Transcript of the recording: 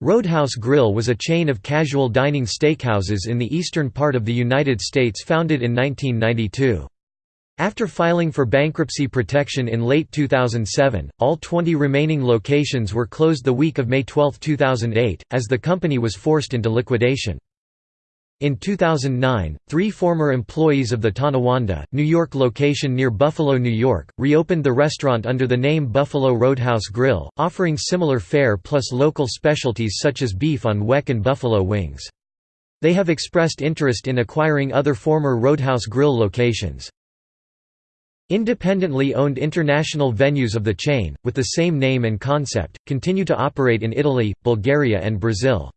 Roadhouse Grill was a chain of casual dining steakhouses in the eastern part of the United States founded in 1992. After filing for bankruptcy protection in late 2007, all 20 remaining locations were closed the week of May 12, 2008, as the company was forced into liquidation. In 2009, three former employees of the Tonawanda, New York location near Buffalo, New York, reopened the restaurant under the name Buffalo Roadhouse Grill, offering similar fare plus local specialties such as beef on weck and buffalo wings. They have expressed interest in acquiring other former Roadhouse Grill locations. Independently owned international venues of the chain, with the same name and concept, continue to operate in Italy, Bulgaria and Brazil.